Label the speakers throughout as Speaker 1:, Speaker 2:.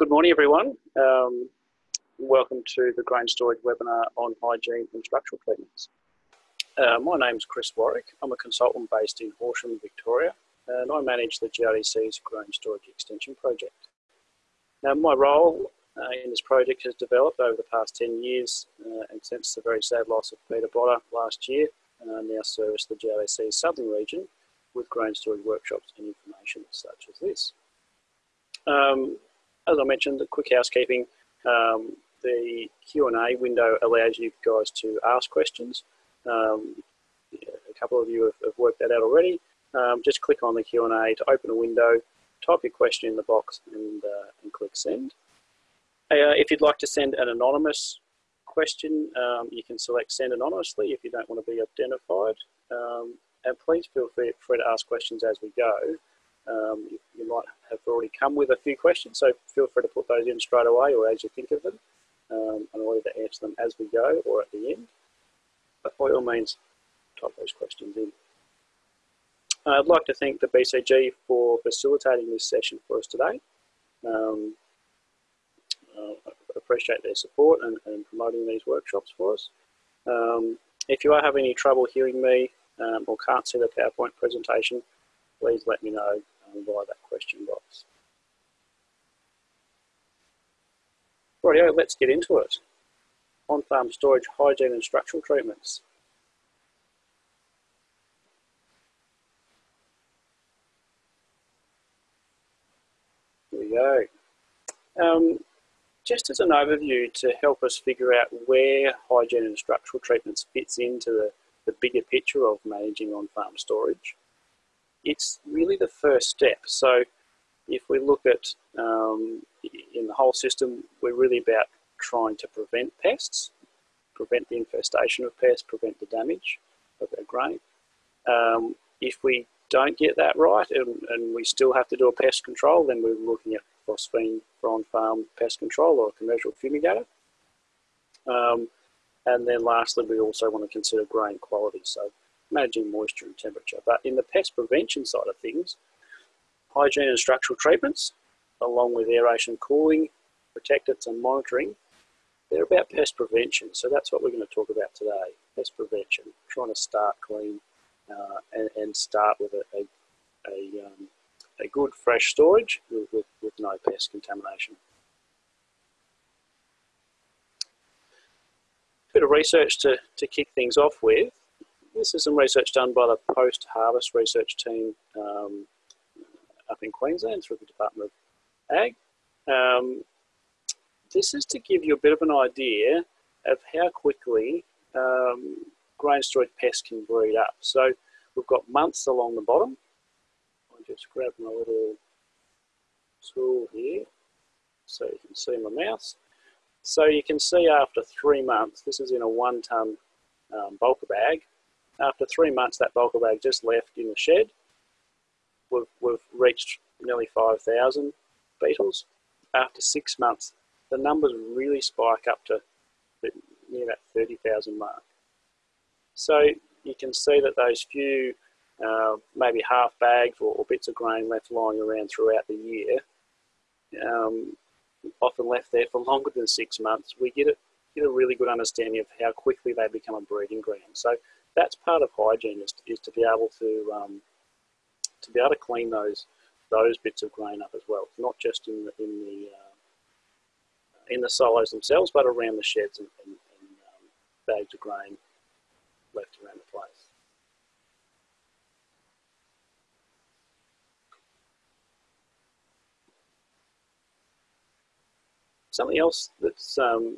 Speaker 1: Good morning, everyone. Um, welcome to the grain storage webinar on hygiene and structural treatments. Uh, my name is Chris Warwick. I'm a consultant based in Horsham, Victoria, and I manage the GRDC's grain storage extension project. Now, my role uh, in this project has developed over the past 10 years uh, and since the very sad loss of Peter Botta last year, uh, now service the GRDC's southern region with grain storage workshops and information such as this. Um, as I mentioned, the quick housekeeping, um, the Q&A window allows you guys to ask questions. Um, a couple of you have, have, worked that out already. Um, just click on the Q&A to open a window, type your question in the box and, uh, and click send. Uh, if you'd like to send an anonymous question, um, you can select send anonymously if you don't want to be identified. Um, and please feel free, free to ask questions as we go. Um, you, you, might have already come with a few questions, so feel free to put those in straight away or as you think of them. Um, and I'll either answer them as we go or at the end. But by all means, type those questions in. I'd like to thank the BCG for facilitating this session for us today. Um, uh, I appreciate their support and, and, promoting these workshops for us. Um, if you are having any trouble hearing me um, or can't see the PowerPoint presentation, please let me know via that question box. Rightio, let's get into it. On-farm storage, hygiene and structural treatments. Here we go. Um, just as an overview to help us figure out where hygiene and structural treatments fits into the, the bigger picture of managing on-farm storage it's really the first step. So if we look at um, in the whole system, we're really about trying to prevent pests, prevent the infestation of pests, prevent the damage of our grain. Um, if we don't get that right and, and, we still have to do a pest control, then we're looking at phosphine for on-farm pest control or a commercial fumigator. Um, and then lastly, we also want to consider grain quality. So managing moisture and temperature. But in the pest prevention side of things, hygiene and structural treatments, along with aeration cooling, protectants and monitoring, they're about pest prevention. So that's what we're going to talk about today, pest prevention, trying to start clean uh, and, and, start with a, a, a, um, a good fresh storage with, with, with no pest contamination. bit of research to, to kick things off with. This is some research done by the post-harvest research team um, up in Queensland through the Department of Ag. Um, this is to give you a bit of an idea of how quickly um, grain storage pests can breed up. So we've got months along the bottom. I'll just grab my little tool here so you can see my mouse. So you can see after three months, this is in a one ton um, bulk bag, after three months, that bulk bag just left in the shed. We've, we've reached nearly 5,000 beetles. After six months, the numbers really spike up to near that 30,000 mark. So you can see that those few, uh, maybe half bags or, or, bits of grain left lying around throughout the year, um, often left there for longer than six months, we get a, get a really good understanding of how quickly they become a breeding ground. So that's part of hygiene is, is to be able to um, to be able to clean those those bits of grain up as well, not just in the in the uh, in the silos themselves, but around the sheds and, and, and um, bags of grain left around the place. Something else that's um,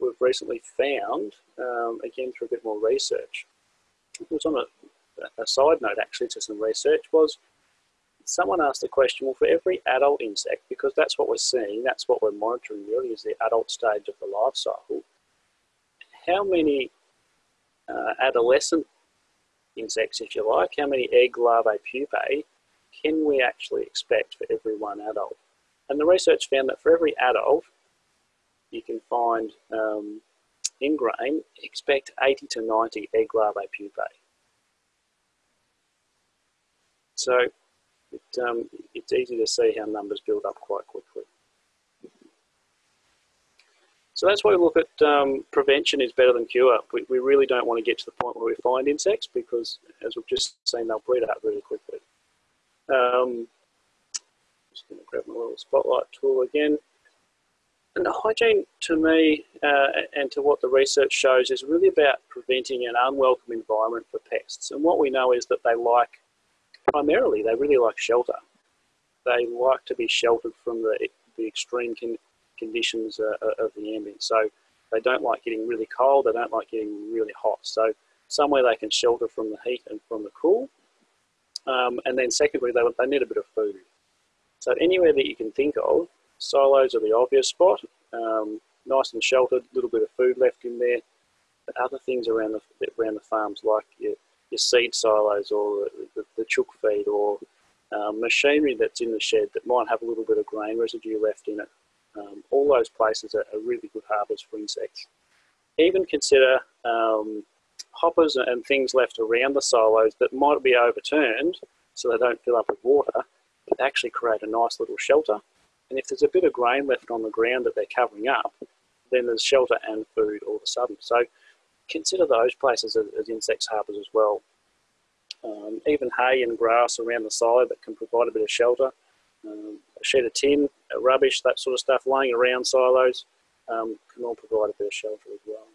Speaker 1: we've recently found, um, again through a bit more research, was on a, a side note actually to some research was someone asked the question, well, for every adult insect, because that's what we're seeing, that's what we're monitoring really is the adult stage of the life cycle, how many uh, adolescent insects, if you like, how many egg larvae pupae can we actually expect for every one adult? And the research found that for every adult, you can find um, in grain, expect 80 to 90 egg larvae pupae. So it, um, it's easy to see how numbers build up quite quickly. So that's why we look at um, prevention is better than cure. We, we really don't want to get to the point where we find insects because, as we've just seen, they'll breed out really quickly. Um, just going to grab my little spotlight tool again. And the hygiene, to me, uh, and to what the research shows, is really about preventing an unwelcome environment for pests. And what we know is that they like, primarily, they really like shelter. They like to be sheltered from the, the extreme con conditions uh, uh, of the ambient. So they don't like getting really cold, they don't like getting really hot. So somewhere they can shelter from the heat and from the cool. Um, and then secondly, they, they need a bit of food. So anywhere that you can think of, silos are the obvious spot. Um, nice and sheltered, a little bit of food left in there. But other things around the, around the farms like your, your seed silos or the, the chook feed or um, machinery that's in the shed that might have a little bit of grain residue left in it. Um, all those places are, are, really good harbours for insects. Even consider um, hoppers and things left around the silos that might be overturned so they don't fill up with water, but actually create a nice little shelter. And if there's a bit of grain left on the ground that they're covering up, then there's shelter and food all of a sudden. So consider those places as, as insects harbours as well. Um, even hay and grass around the silo that can provide a bit of shelter um, a sheet of tin, rubbish, that sort of stuff laying around silos um, can all provide a bit of shelter as well.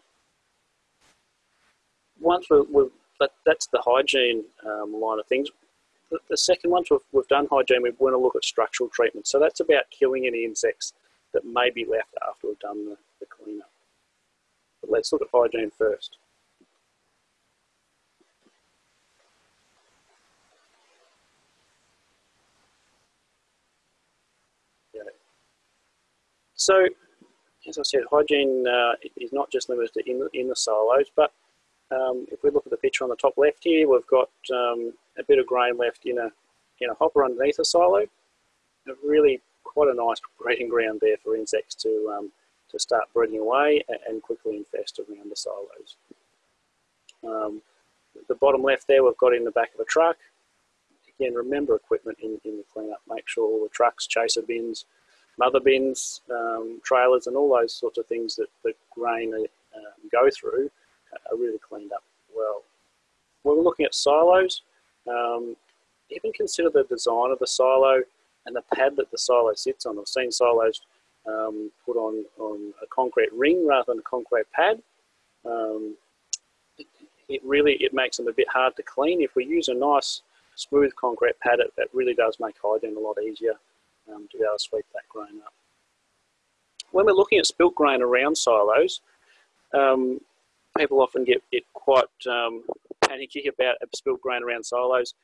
Speaker 1: Once we we that, that's the hygiene um, line of things. The, second, once we've, we've done hygiene, we want to look at structural treatment. So that's about killing any insects that may be left after we've done the, the cleanup. But let's look at hygiene first. So, as I said, hygiene uh, is not just limited to in, in the silos, but um, if we look at the picture on the top left here, we've got um, a bit of grain left in a, in a hopper underneath a silo. A really quite a nice breeding ground there for insects to, um, to start breeding away and quickly infest around the silos. Um, the bottom left there we've got in the back of a truck. Again, remember equipment in, in the cleanup. Make sure all the trucks, chaser bins, mother bins, um, trailers, and all those sorts of things that the grain um, go through are really cleaned up well. When we're looking at silos, um, even consider the design of the silo and the pad that the silo sits on. I've seen silos um, put on, on a concrete ring rather than a concrete pad. Um, it, it, really it makes them a bit hard to clean. If we use a nice smooth concrete pad, it, it really does make hygiene a lot easier um, to be able to sweep that grain up. When we're looking at spilt grain around silos, um, people often get, get quite um, panicky about spilt grain around silos.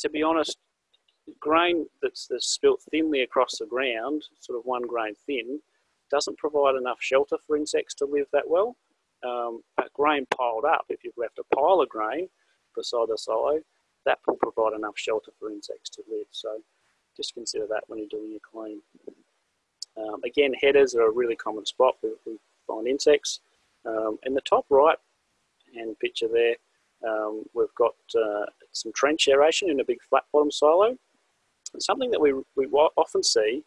Speaker 1: To be honest, grain that's, that's spilt thinly across the ground, sort of one grain thin, doesn't provide enough shelter for insects to live that well. Um, but grain piled up, if you've left a pile of grain beside the silo, that will provide enough shelter for insects to live. So just consider that when you're doing your clean. Um, again, headers are a really common spot we, we find insects. Um, in the top right hand picture there, um, we've got uh, some trench aeration in a big flat bottom silo. And something that we, we often see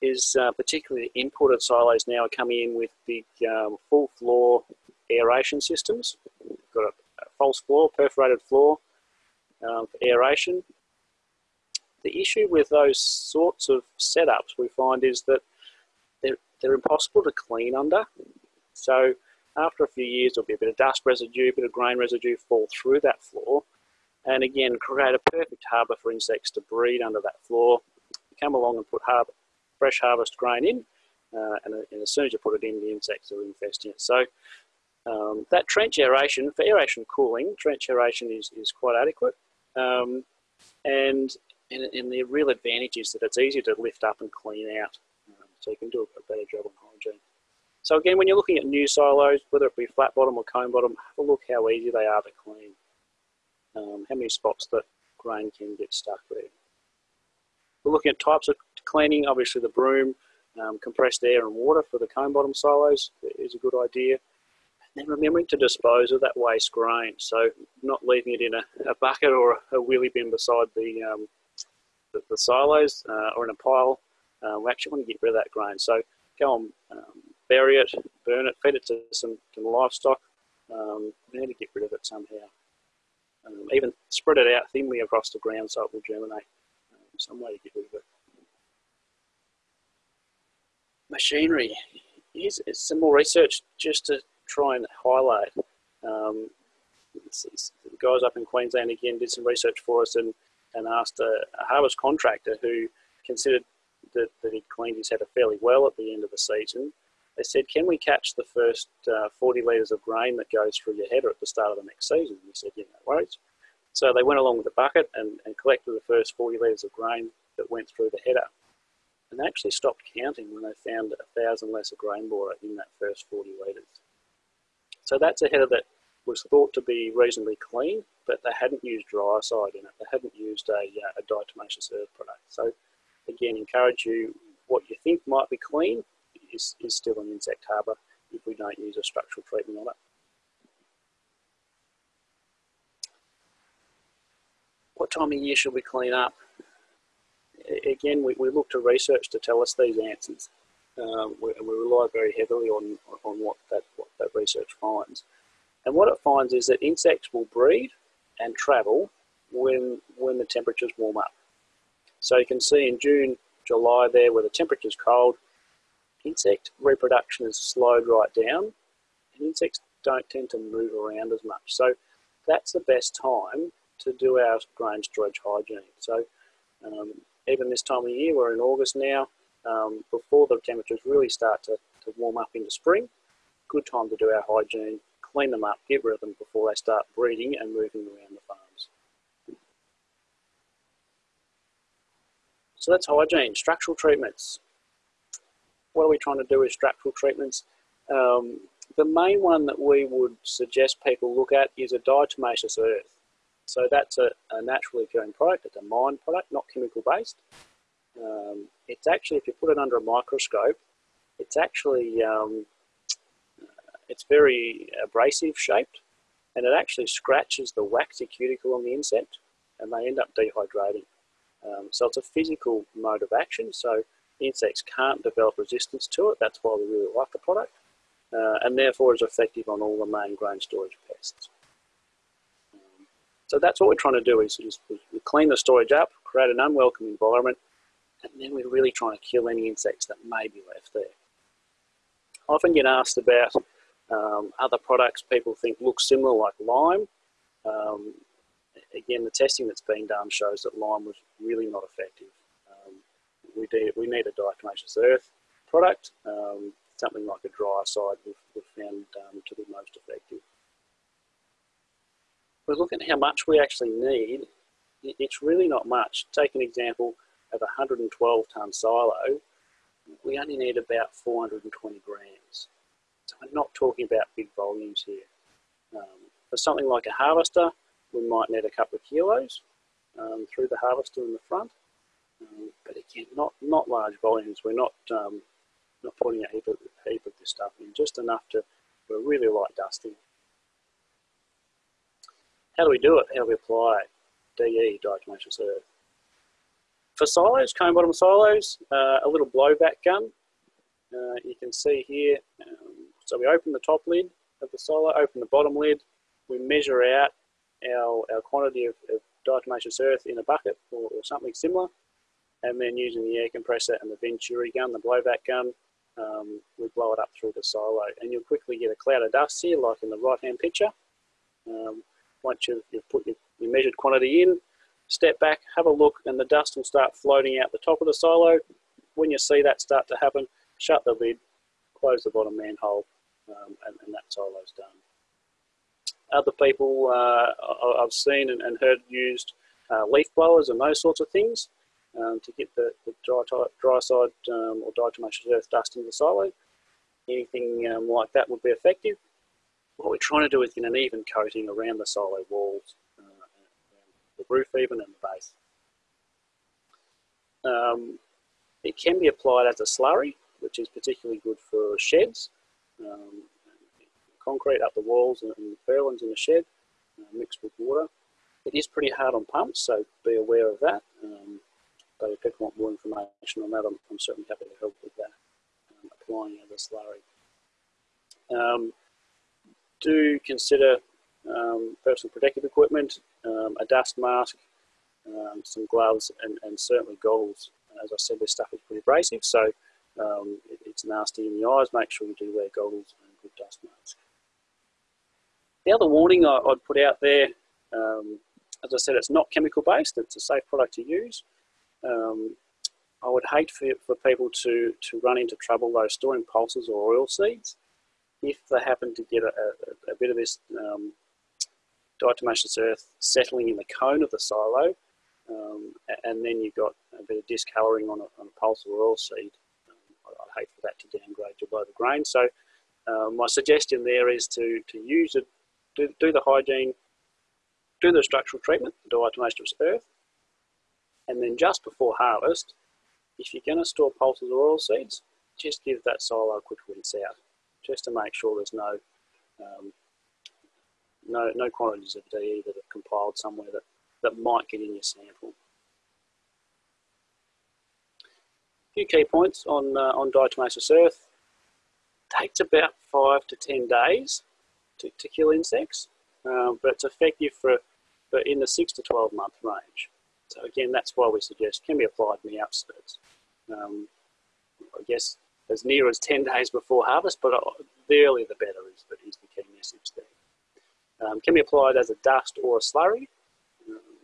Speaker 1: is uh, particularly imported silos now are coming in with big um, full floor aeration systems. We've got a, a false floor, perforated floor um, for aeration. The issue with those sorts of setups we find is that they're, they're impossible to clean under. So after a few years, there'll be a bit of dust residue, a bit of grain residue fall through that floor, and again, create a perfect harbour for insects to breed under that floor. You come along and put fresh harvest grain in, uh, and, and, as soon as you put it in, the insects are infesting it. So um, that trench aeration, for aeration cooling, trench aeration is, is quite adequate. Um, and and, and the real advantage is that it's easier to lift up and clean out. Um, so you can do a, better job on. So again, when you're looking at new silos, whether it be flat bottom or cone bottom, have a look how easy they are to clean. Um, how many spots that grain can get stuck there. We're looking at types of cleaning. Obviously the broom, um, compressed air and water for the cone bottom silos is a good idea. And then remembering to dispose of that waste grain. So not leaving it in a, a bucket or a, wheelie bin beside the, um, the, the silos uh, or in a pile, uh, we actually want to get rid of that grain. So go on um, bury it, burn it, feed it to some, some livestock. Um, we need to get rid of it somehow. Um, even spread it out thinly across the ground so it will germinate. Um, some way to get rid of it. Machinery. Here's some more research just to try and highlight. Um, guys up in Queensland again did some research for us and, and asked a, a harvest contractor who considered that, that he'd cleaned his header fairly well at the end of the season. They said, can we catch the first uh, 40 litres of grain that goes through your header at the start of the next season? And he said, yeah, no worries. So they went along with the bucket and, and collected the first 40 litres of grain that went through the header. And they actually stopped counting when they found a thousand lesser grain borer in that first 40 litres. So that's a header that was thought to be reasonably clean, but they hadn't used Dryacide in it. They hadn't used a, uh, a diatomaceous earth product. So again, encourage you, what you think might be clean is, is still an insect harbour if we don't use a structural treatment on it. What time of year should we clean up? Again, we, we look to research to tell us these answers. Um, we, we, rely very heavily on, on what, that, what that research finds. And what it finds is that insects will breed and travel when, when the temperatures warm up. So you can see in June, July there where the temperature's cold, insect reproduction is slowed right down and insects don't tend to move around as much. So that's the best time to do our grain storage hygiene. So um, even this time of year, we're in August now, um, before the temperatures really start to, to warm up into spring, good time to do our hygiene, clean them up, get rid of them before they start breeding and moving around the farms. So that's hygiene, structural treatments. What are we trying to do with structural treatments? Um, the main one that we would suggest people look at is a diatomaceous earth. So that's a, a naturally occurring product, it's a mined product, not chemical based. Um, it's actually, if you put it under a microscope, it's actually, um, it's very abrasive shaped and it actually scratches the waxy cuticle on the insect and they end up dehydrating. Um, so it's a physical mode of action, so insects can't develop resistance to it. That's why we really like the product, uh, and therefore is effective on all the main grain storage pests. So that's what we're trying to do is, is we clean the storage up, create an unwelcome environment, and then we're really trying to kill any insects that may be left there. I often get asked about um, other products people think look similar like lime. Um, again, the testing that's been done shows that lime was really not effective. We, do, we need a diatomaceous earth product, um, something like a Dryacide we've, we've found um, to be most effective. We're looking at how much we actually need. It's really not much. Take an example of a 112 tonne silo, we only need about 420 grams. So we're not talking about big volumes here. Um, for something like a harvester, we might need a couple of kilos um, through the harvester in the front. But again, not, not large volumes. We're not, um, not putting a heap of, heap of this stuff in, just enough to, a really light dusting. How do we do it? How do we apply DE, diatomaceous earth? For silos, cone bottom silos, uh, a little blowback gun. Uh, you can see here, um, so we open the top lid of the silo, open the bottom lid, we measure out our, our quantity of, of diatomaceous earth in a bucket or, or, something similar, and then using the air compressor and the Venturi gun, the blowback gun, um, we blow it up through the silo. And you'll quickly get a cloud of dust here, like in the right-hand picture. Um, once you've, you've put your, your, measured quantity in, step back, have a look, and the dust will start floating out the top of the silo. When you see that start to happen, shut the lid, close the bottom manhole, um, and, and that silo's done other people uh, I've seen and, and heard used uh, leaf blowers and those sorts of things um, to get the, the dry, Dryacide um, or diatomaceous earth dust into the silo. Anything um, like that would be effective. What we're trying to do is get an even coating around the silo walls, uh, the roof even and the base. Um, it can be applied as a slurry, which is particularly good for sheds. Um, concrete up the walls and, the purlins in the shed uh, mixed with water. It is pretty hard on pumps, so be aware of that. Um, but if people want more information on that, I'm, I'm certainly happy to help with that, um, applying as a slurry. Um, do consider um, personal protective equipment, um, a dust mask, um, some gloves, and, and, certainly goggles. As I said, this stuff is pretty abrasive, so it, it's nasty in the eyes. Make sure you do wear goggles and a good dust mask. The other warning I, would put out there, um, as I said, it's not chemical based, it's a safe product to use. Um, I would hate for, for people to, to run into trouble though storing pulses or oil seeds if they happen to get a, a, a bit of this um, diatomaceous earth settling in the cone of the silo, um, and then you've got a bit of discolouring on a, on a pulse or oil seed, um, I'd hate for that to downgrade to below the grain. So um, my suggestion there is to, to use it, do, do the hygiene, do the structural treatment, the diatomaceous earth, and then just before harvest, if you're going to store pulses or oil seeds, just give that silo a quick rinse out, just to make sure there's no um, no, no quantities of DE that are compiled somewhere that, that might get in your sample. A few key points on, uh, on diatomaceous earth. takes about five to 10 days to, to kill insects, um, but it's effective for, for in the six to 12 month range. So again, that's why we suggest can be applied in the outskirts. Um, I guess as near as 10 days before harvest, but uh, the earlier the better is the, is the key message there. Um, can be applied as a dust or a slurry. Um,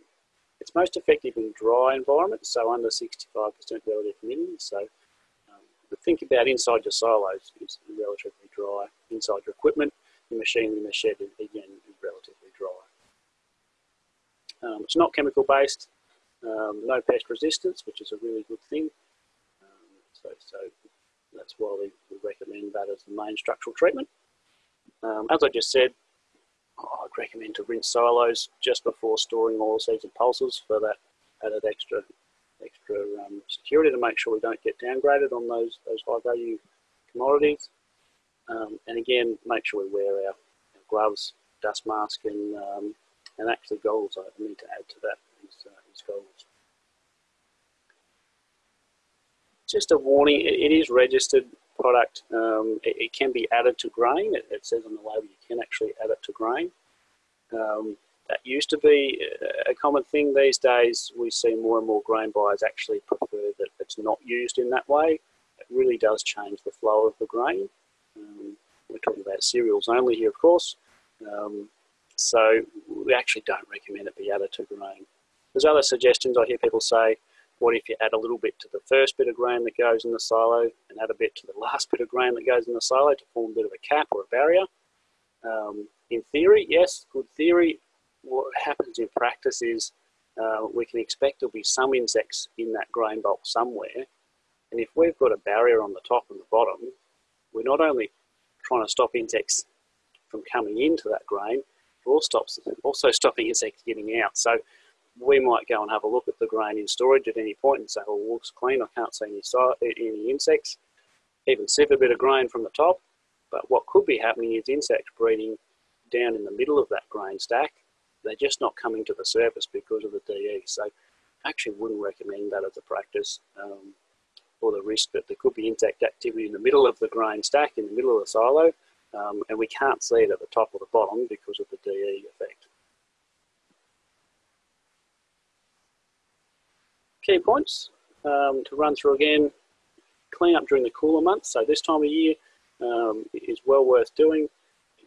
Speaker 1: it's most effective in dry environments, so under 65% relative humidity. So um, think about inside your silos is relatively dry. Inside your equipment, your machinery in the shed, again, is relatively dry. Um, it's not chemical based, um, no pest resistance, which is a really good thing. Um, so, so that's why we, we, recommend that as the main structural treatment. Um, as I just said, I'd recommend to rinse silos just before storing oil seeds and pulses for that added extra extra um, security to make sure we don't get downgraded on those those high value commodities. Um, and again, make sure we wear our, our gloves, dust mask, and um, and actually goggles. I need to add to that is, uh, is goggles. Just a warning, it, it is registered product. Um, it, it, can be added to grain. It, it, says on the label you can actually add it to grain. Um, that used to be a common thing these days. We see more and more grain buyers actually prefer that it's not used in that way. It really does change the flow of the grain. Um, we're talking about cereals only here, of course. Um, so we actually don't recommend it be added to grain. There's other suggestions I hear people say, what if you add a little bit to the first bit of grain that goes in the silo and add a bit to the last bit of grain that goes in the silo to form a bit of a cap or a barrier? Um, in theory, yes, good theory. What happens in practice is uh, we can expect there'll be some insects in that grain bulk somewhere. And if we've got a barrier on the top and the bottom, we're not only trying to stop insects from coming into that grain, stops, also stopping insects getting out. So we might go and have a look at the grain in storage at any point and say, well, it looks clean, I can't see any, any insects. Even sieve a bit of grain from the top, but what could be happening is insects breeding down in the middle of that grain stack. They're just not coming to the surface because of the DE. So I actually wouldn't recommend that as a practice um, or the risk that there could be insect activity in the middle of the grain stack, in the middle of the silo, um, and we can't see it at the top or the bottom because of the DE effect. Key points um, to run through again, clean up during the cooler months, so this time of year um, is well worth doing.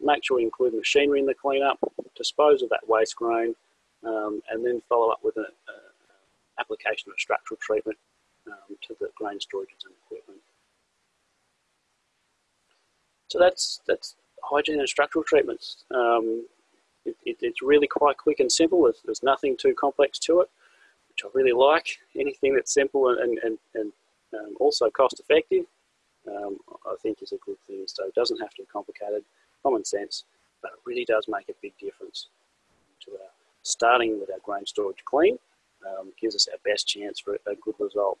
Speaker 1: Make sure you include machinery in the cleanup, dispose of that waste grain, um, and then follow up with an application of structural treatment um, to the grain storages and equipment. So that's that's hygiene and structural treatments. Um, it, it, it's really quite quick and simple. There's, there's, nothing too complex to it, I really like. Anything that's simple and, and, and um, also cost effective, um, I think is a good thing. So it doesn't have to be complicated, common sense, but it really does make a big difference to our starting with our grain storage clean. Um, gives us our best chance for a good result.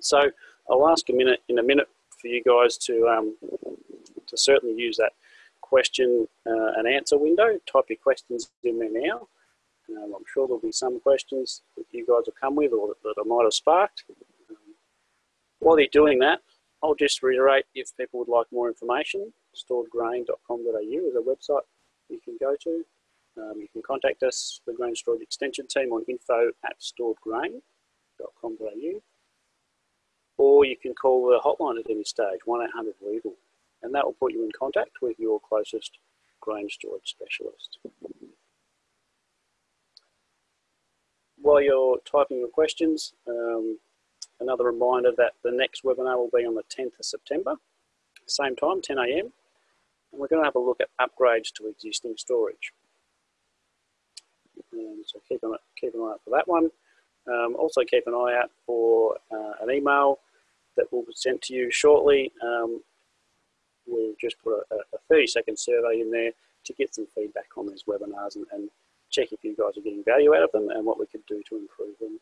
Speaker 1: So I'll ask a minute in a minute for you guys to, um, to certainly use that question uh, and answer window. Type your questions in there now. Um, I'm sure there'll be some questions that you guys will come with or that, I might have sparked. Um, while you're doing that, I'll just reiterate if people would like more information. storedgrain.com.au is a website you can go to. Um, you can contact us, the Grain Storage Extension team, on info at storedgrain.com.au. Or you can call the hotline at any stage, 1800 Weevil, and that will put you in contact with your closest grain storage specialist. While you're typing your questions, um, another reminder that the next webinar will be on the 10th of September, same time, 10 a.m. And we're going to have a look at upgrades to existing storage. Um, so keep an, keep an eye out for that one. Um, also keep an eye out for uh, an email that will be sent to you shortly. Um, we'll just put a, a 30 second survey in there to get some feedback on these webinars and, and check if you guys are getting value out of them and what we could do to improve them.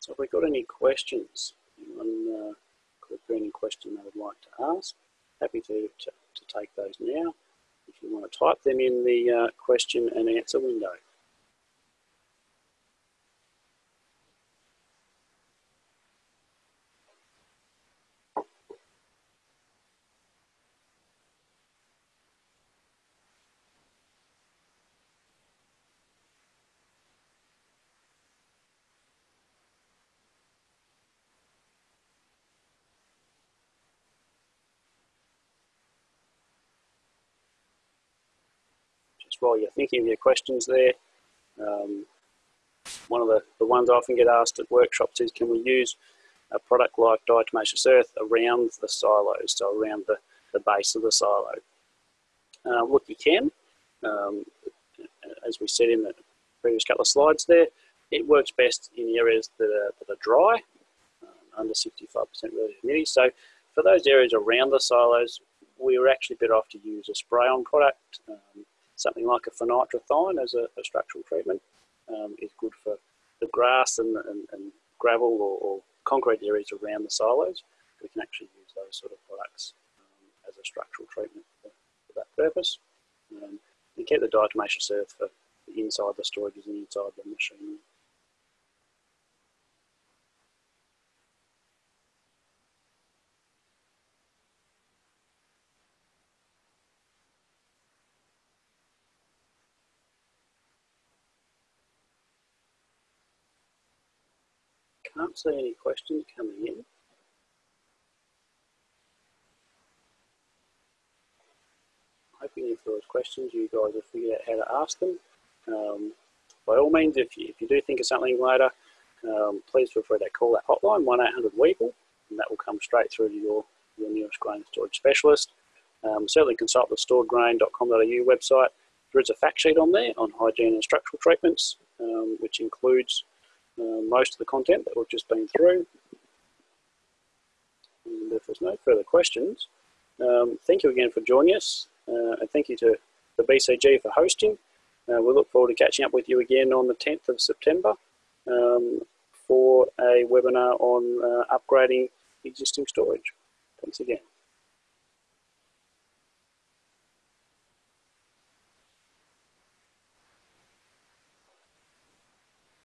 Speaker 1: So have we got any questions? Anyone uh, got any question they would like to ask? Happy to, to, to take those now. If you want to type them in the uh, question and answer window. While you're thinking of your questions there. Um, one of the, the ones I often get asked at workshops is can we use a product like diatomaceous earth around the silos, so around the, the base of the silo? Uh, look, you can. Um, as we said in the previous couple of slides there, it works best in areas that are, that are dry, uh, under 65% relative humidity. So for those areas around the silos, we're actually better off to use a spray-on product. Um, something like a fenitrothion as a, a structural treatment um, is good for the grass and, and, and gravel or, or, concrete areas around the silos. We can actually use those sort of products um, as a structural treatment for, for that purpose. Um, and keep the diatomaceous earth for inside the storages and inside the machinery. Can't see any questions coming in. Hoping if there was questions, you guys have figured out how to ask them. Um, by all means, if you, if you do think of something later, um, please feel free to call that hotline, 1-800-WEEVIL, and that will come straight through to your, your nearest grain storage specialist. Um, certainly consult the storedgrain.com.au website. There is a fact sheet on there on hygiene and structural treatments, um, which includes uh, most of the content that we've just been through. And if there's no further questions, um, thank you again for joining us, uh, and thank you to the BCG for hosting. Uh, we look forward to catching up with you again on the 10th of September um, for a webinar on uh, upgrading existing storage. Thanks again.